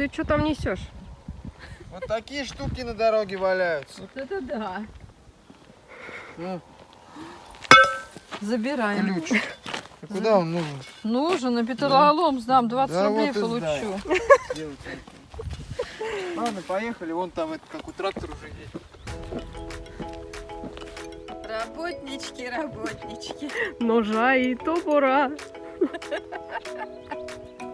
Ты что там несешь? Вот такие штуки на дороге валяются. Вот это да. Ну, Забираем. ключ. А куда он нужен? Нужен, на ну. металлолом сдам, 20 Да рублей вот получу. Ладно, поехали. Вон там это, как у трактора уже есть. Работнички, работнички. Ножа и топора.